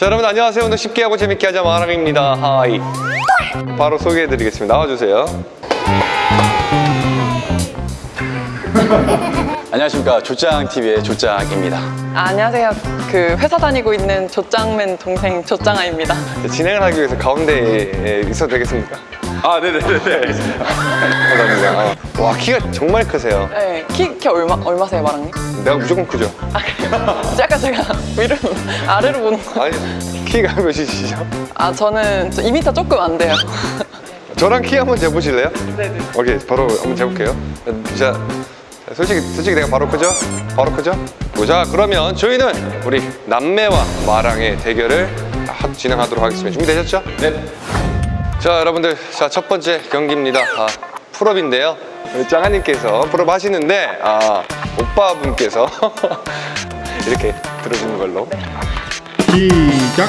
자 여러분 안녕하세요. 오늘 쉽게 하고 재밌게 하자 마랑입니다. Hi. 바로 소개해드리겠습니다. 나와주세요. 안녕하십니까. 조짱TV의 조짱입니다. 아, 안녕하세요. 그 회사 다니고 있는 조짱맨 동생 조짱아입니다. 진행을 하기 위해서 가운데에 있어도 되겠습니까? 아 네네네네 감사합니다 어. 와 키가 정말 크세요 네, 키, 키 얼마, 얼마세요, 마랑님? 내가 무조건 크죠 아, 그래요? 약간 제가 위로, 아래로 보는 거. 아니 키가 몇이시죠? 아, 저는 2m 조금 안 돼요. 저랑 키 한번 재보실래요? 네네. 오케이 바로 한번 재볼게요 자 솔직히 솔직히 내가 바로 크죠? 바로 크죠? 자 그러면 저희는 우리 남매와 마랑의 대결을 하- 진행하도록 하겠습니다 준비되셨죠? 네. 자 여러분들 자 첫 번째 경기입니다 아, 풀업인데요 우리 짱아님께서 풀업 하시는데 아, 오빠분께서 이렇게 들어주는 걸로 시작.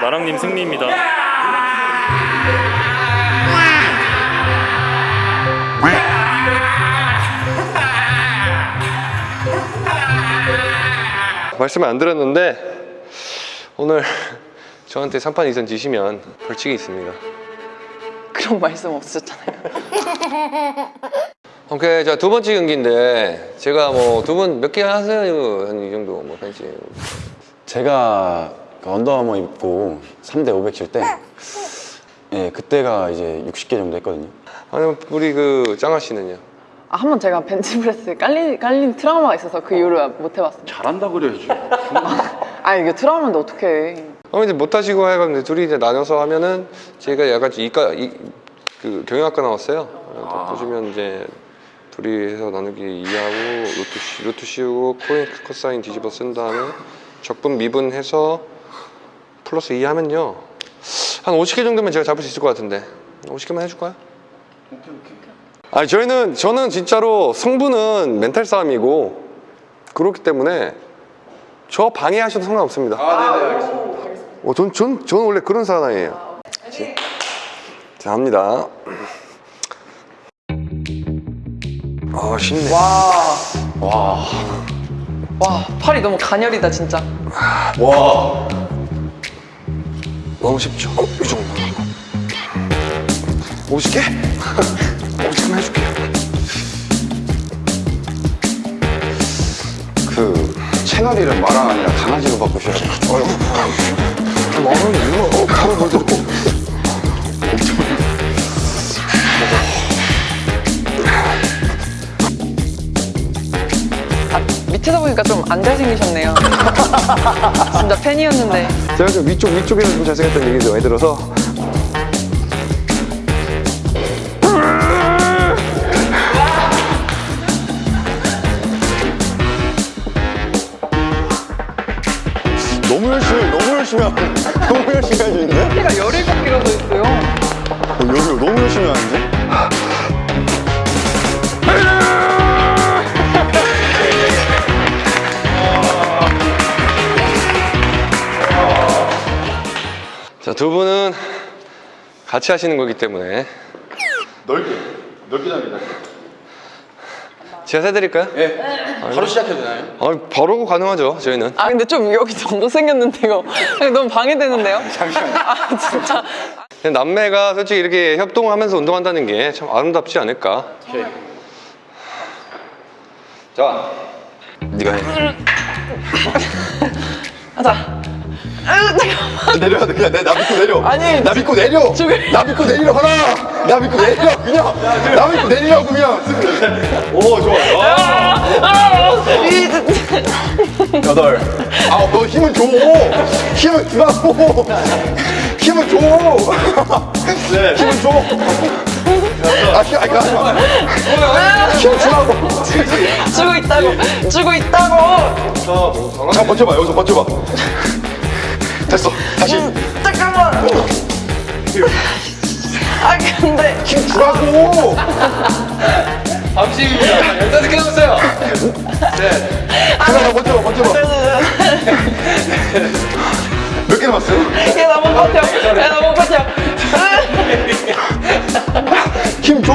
마랑님 승리입니다. 말씀을 안 드렸는데 오늘 저한테 3판 이상 지시면 벌칙이 있습니다 그런 말씀 없으셨잖아요. 오케이 자 두 번째 경기인데 제가 뭐 두 분 몇 개 하세요 한 이 정도 뭐 팬시 제가 그 Under Armour 입고 3대 500 칠 때 예, 그때가 이제 60개 정도 했거든요 아니 우리 그 짱아 씨는요? 아, 한 번 제가 벤치프레스 깔린, 깔린 트라우마가 있어서 그 이후로 못 해봤어요. 잘한다 그래야지 아, 이게 트라우마인데 어떡해. 어 이제 못 하시고 해가지고 둘이 이제 나눠서 하면은 제가 약간 이과 이, 그 경영학과 나왔어요. 아. 보시면 이제 둘이 해서 나누기 2하고 루트 씌- 루트 씌우고 코인 코사인 뒤집어 쓴 다음에 적분 미분해서 플러스 2 하면요 한 50개 정도면 제가 잡을 수 있을 것 같은데 50개만 해줄까요? 아니 저희는 저는 진짜로 성분은 멘탈 싸움이고 그렇기 때문에 저 방해하셔도 상관없습니다. 어, 전, 전, 저는 원래 그런 사나이에요. 자, 합니다. 아, 쉽네. 와, 팔이 너무 가녀리다, 진짜. 너무 쉽죠? 어, 이 정도. 50개? 50개만 해줄게요. 그 채널 이름 마랑 아니라 강아지로 바꾸셔야 돼요 마음이 이거, 어, 가만 뭘이 밑에서 보니까 좀 안 잘생기셨네요. 진짜 팬이었는데. 제가 좀 위쪽, 위쪽에서 좀 잘생겼다는 얘기도 많이 들어서. 너무 열심히 너무 열심히 하고 너무 열심히 하시는데? 키가 17kg 더 있어요. 어, 여기 너무 열심히 하는데? 두 분은 같이 하시는 거기 때문에. 넓게 넓게 잡니다 제가 세드릴까요? 예 바로 시작해도 되나요? 아, 바로 가능하죠, 저희는. 아 근데 좀 여기 정도 생겼는데 이거 너무 방해되는데요? 잠시만요. 아 진짜. 그냥 남매가 솔직히 이렇게 협동하면서 운동한다는 게 참 아름답지 않을까. 자, 네가 해. 하자. 내려 그냥 내, 나 믿고 내려. 아니, 나 믿고 내려. 저기- 나 믿고 내리려 하나 나 믿고 내리려 그냥. 나 믿고 내리라고 그냥. 오 좋아 여덟. 아홉. 너 힘을 줘. 힘을 주라고. 힘을 줘. 네. 힘을 줘. 아, 힘, 아니, 하지 마. 힘 주라고. 주고 있다고. 주고 있다고. 잠깐 버텨봐, 여기서 버텨봐. 다시. 잠깐만 아 근데 힘 주라고. 밤식입니다. 열다섯 개 남았어요. 잠깐, 나 버텨봐, 버텨봐. 몇개 남았어요? 얘나못 버텨 얘나못 버텨 힘 줘.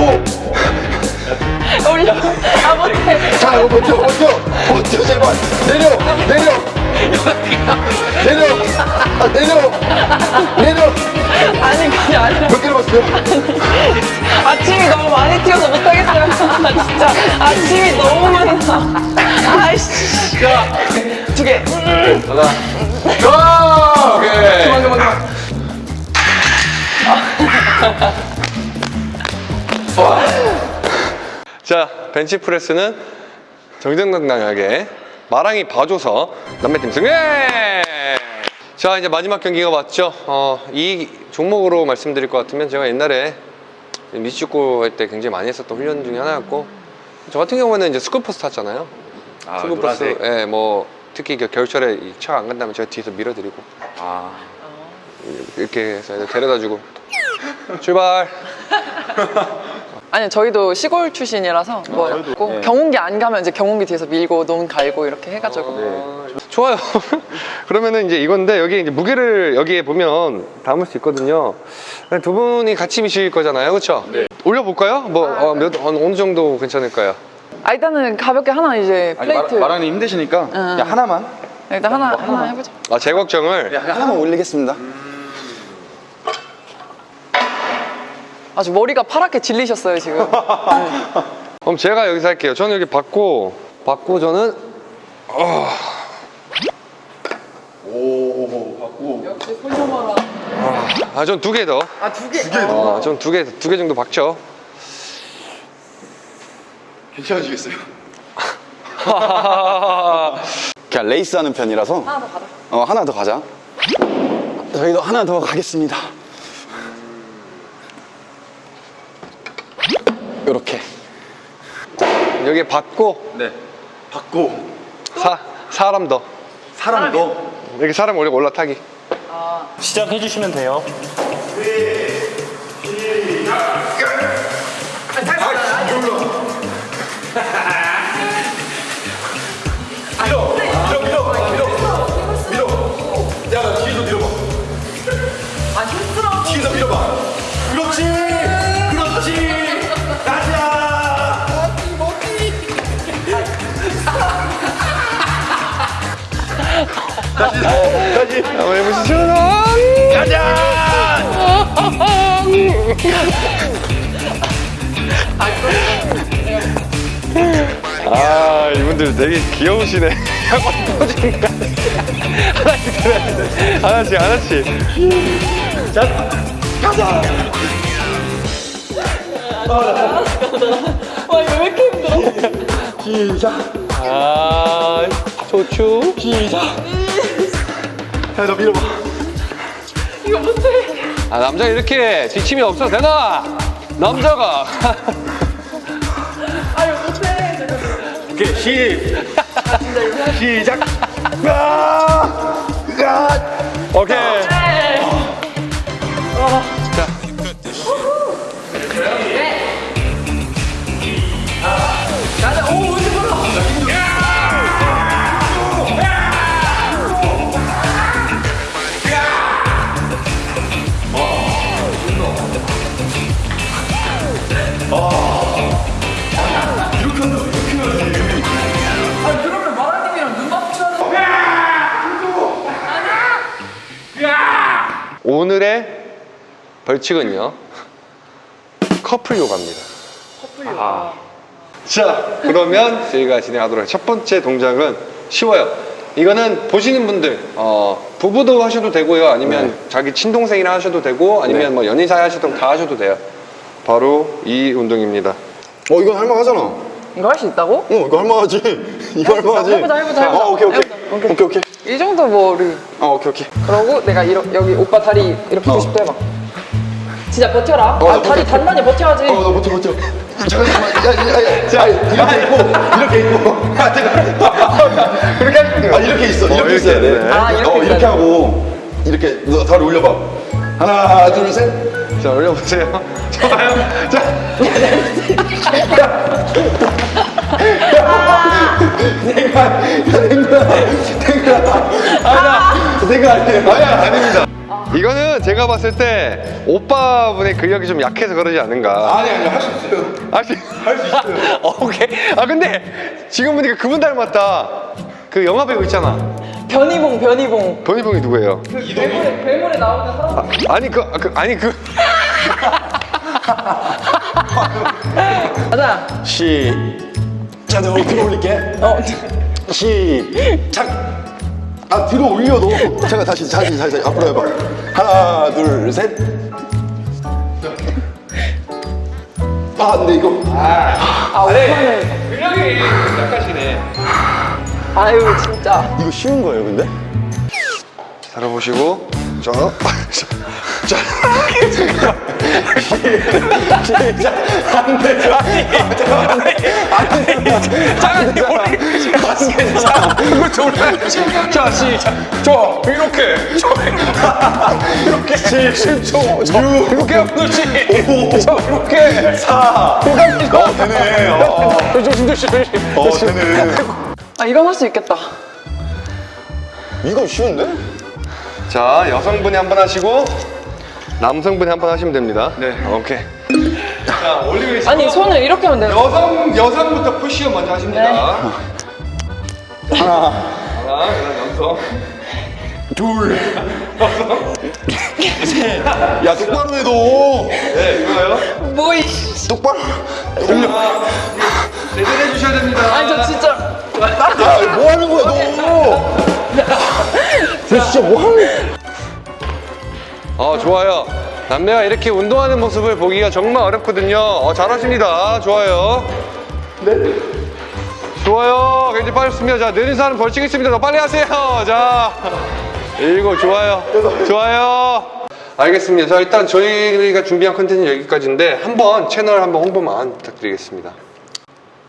올려 아 못해 자, 이거 버텨, 버텨. 버텨, 제발. 내려, 내려. 내려. 아, 내려. 내려. 아니 그게 아니라 몇개 남았어요? 아침이 너무 많이 튀어서 못하겠어요 아 진짜 아침이 너무 많이 나 아이씨 두개 아, 오케이. 자, 벤치프레스는 정정당당하게 마랑이 봐줘서 남매팀 승리! 자, 이제 마지막 경기가 왔죠. 어, 이 종목으로 말씀드릴 것 같으면 제가 옛날에 미식축구 할 때 굉장히 많이 했었던 훈련 중에 하나였고 저 같은 경우는 이제 스쿨버스 탔잖아요. 아, 스쿨버스, 예, 뭐 특히 그 겨울철에 차가 안 간다면 제가 뒤에서 밀어드리고 아. 이렇게 해서 데려다주고 출발. 아니 저희도 시골 출신이라서 뭐고 네. 경운기 안 가면 이제 경운기 뒤에서 밀고 논 갈고 이렇게 해가지고 좋아요. 그러면은 이제 이건데 여기 이제 무게를 여기에 보면 담을 수 있거든요. 두 분이 같이 미실 거잖아요, 그렇죠? 네. 올려볼까요? 뭐 어, 몇, 어느 정도 괜찮을까요? 아 일단은 가볍게 하나 이제 플레이트 마랑이 힘드시니까 그냥 하나만. 일단 하나 하나 해보자 아, 제 걱정을 그냥 하나만 올리겠습니다. 아주 머리가 파랗게 질리셨어요 지금 그럼 제가 여기서 할게요. 저는 여기 받고 받고 저는 오, 받고. 역시 손녀마라 아, 전 두 개 더. 아 두개 어, 전두 개 두 개 정도 박죠. 괜찮아지겠어요? 그냥 레이스 하는 편이라서. 하나 더 가자 어, 하나 더 가자. 저희도 하나 더 가겠습니다. 이렇게. 여기 받고 네. 받고 사 사람 더. 사람도 여기 사람 올려 올라타기. 시작해 주시면 돼요. 뒤 다시 다시 한번 해보시죠. 아 이분들 되게 귀여우시네. 하나씩 하나씩 하나씩. 와 이거 왜 이렇게 힘들어? 아 좋죠. 야, 너 밀어봐. 이거 못해 아 남자 이렇게 뒷침이 없어도 되나? 남자가. 아 이거 못해 잠깐만. 오케이, 시. 시작. 아! 아! 오케이. 오늘의 벌칙은요. 커플 요가입니다. 커플 요가 자, 그러면 저희가 진행하도록 할첫 번째 동작은 쉬워요. 이거는 보시는 분들 어, 부부도 하셔도 되고요. 아니면 자기 친동생이랑 하셔도 되고 아니면 네. 뭐 연인 사이 하셔도 다 하셔도 돼요. 바로 이 운동입니다. 어 이건 할만하잖아. 어 이거 할 수 있다고? 이거 할만하지. 이거 할만하지. 해보자, 해보자, 해보자. 어 오케이 오케이. 해보자. 오케이. 오케이 오케이. 이 정도 뭐 우리 어 오케이 오케이. 그러고 내가 이러, 여기 오빠 다리 이렇게 어. 90도 해봐 진짜 버텨라 어, 아, 나 다리 버텨. 단단히 버텨야지 어나 버텨 버텨. 잠깐 잠깐만. 야야야. 자 이렇게 있고 이렇게 있고. 아 잠깐. 그렇게 하시면 돼요. 아 이렇게 있어. 이렇게 이렇게 있어야 돼. 있네. 아, 이렇게 어 이렇게 돼. 하고 이렇게 너 다리 올려봐. 하나 둘 셋. 자 올려보세요. 좋아요. 자 내가 내가 내가 아나 내가 아니에요. 아니야 아닙니다. 이거는 제가 봤을 때 오빠분의 근력이 좀 약해서 그러지 않은가. 아니 아니 할 수 있어요. 할수 할 수 있어요. 어, 오케이. 아 근데 지금 보니까 그분 닮았다. 그 영화 배우 있잖아. 변이봉 변이봉 변희봉이 누구예요? 괴물에, 괴물에 나오는 사람 아 니 그, 그 아니 그 가자 시작. 내가 뒤로 올릴게. 어, 시작. 아 뒤로 올려 너. 잠깐 다시 다시 다시 다시 앞으로 해봐. 하나 둘 셋. 아 근데 이거 아 오빠는 근력이 약하시네. 아유 진짜 이거 쉬운 거예요 근데? 살아보시고 자, 자, 이거 졸라. 자, 시작. 저 이렇게, 저 이렇게, 7초, 저 이렇게 하면 지저 이렇게, 4, 어 되네. 어, 조심 조심 조심. 어 되네. 아 이건 할 수 있겠다 이거 쉬운데? 자, 여성분이 한 번 하시고 남성분이 한 번 하시면 됩니다. 네, 오케이. 자, 올리고 아니 손을 이렇게 하면 돼 여성 여성부터 푸시업 먼저 하십니다. 네. 하나, 하나, 여성. 둘. 야 똑바로 해도 네, 이거요. 뭐이 똑바로. 제대로 해주셔야 됩니다. 아니 저 진짜 야 뭐 하는 거야 너? 너 진짜 뭐 하는? 어, 좋아요. 남매가 이렇게 운동하는 모습을 보기가 정말 어렵거든요. 어, 잘하십니다. 좋아요. 네. 좋아요. 굉장히 빠졌습니다. 자, 느린 사람 벌칙 있습니다. 더 빨리 하세요. 자, 일곱, 좋아요. 좋아요. 알겠습니다. 자, 일단 저희가 준비한 컨텐츠는 여기까지인데 한번 채널 한번 홍보만 부탁드리겠습니다.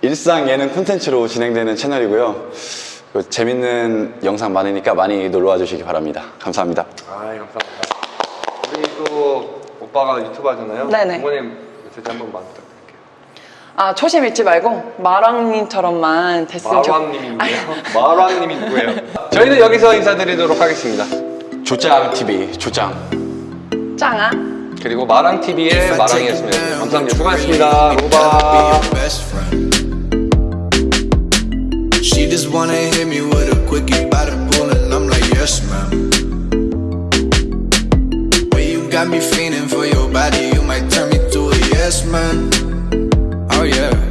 일상 예능 콘텐츠로 진행되는 채널이고요. 그 재밌는 영상 많으니까 많이 놀러와 주시기 바랍니다. 감사합니다. 아, 감사합니다. 우리 또 오빠가 유튜브 하잖아요. 네네. 부모님 메시지 한 번만 부탁드릴게요. 아 초심 잃지 말고 마랑님처럼만 됐으면 좋 마왕님이 누구예요? 마왕님이 누구예요? 저희는 여기서 인사드리도록 하겠습니다. 조짱 TV 조짱. 짱아 그리고 마랑TV의 마랑이었습니다. 감사합니다. 수고하셨습니다. 로바. She just wanna hit me with a quickie by the pool, and I'm like, yes, ma'am. got me feeling for your body. You might turn me to a yes man. Oh yeah.